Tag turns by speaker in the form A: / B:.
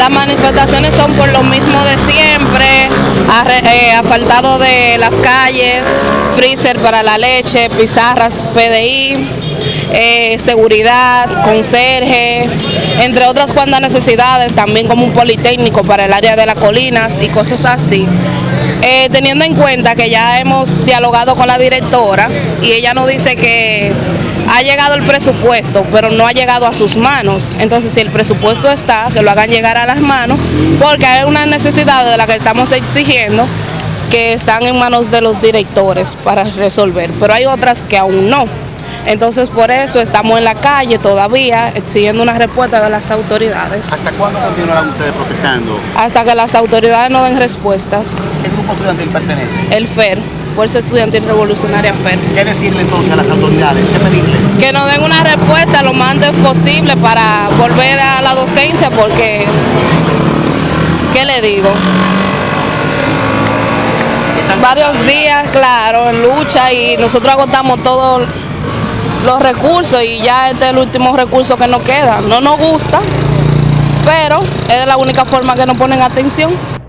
A: Las manifestaciones son por lo mismo de siempre, eh, asfaltado de las calles, freezer para la leche, pizarras PDI, eh, seguridad, conserje, entre otras cuantas necesidades, también como un politécnico para el área de las colinas y cosas así. Eh, teniendo en cuenta que ya hemos dialogado con la directora y ella nos dice que ha llegado el presupuesto, pero no ha llegado a sus manos. Entonces, si el presupuesto está, que lo hagan llegar a las manos, porque hay unas necesidades de las que estamos exigiendo que están en manos de los directores para resolver, pero hay otras que aún no. Entonces, por eso estamos en la calle todavía exigiendo una respuesta de las autoridades,
B: ¿Hasta cuándo continuarán ustedes protestando?
A: hasta que las autoridades nos den respuestas.
B: ¿Qué grupo estudiantil pertenece?
A: El FER, Fuerza Estudiantil Revolucionaria FER.
B: ¿Qué decirle entonces a las autoridades? ¿Qué pedirle?
A: Que nos den una respuesta lo más antes posible para volver a la docencia, porque, ¿qué le digo? Varios días, claro, en lucha y nosotros agotamos todos los recursos y ya este es el último recurso que nos queda. No nos gusta, pero es la única forma que nos ponen atención.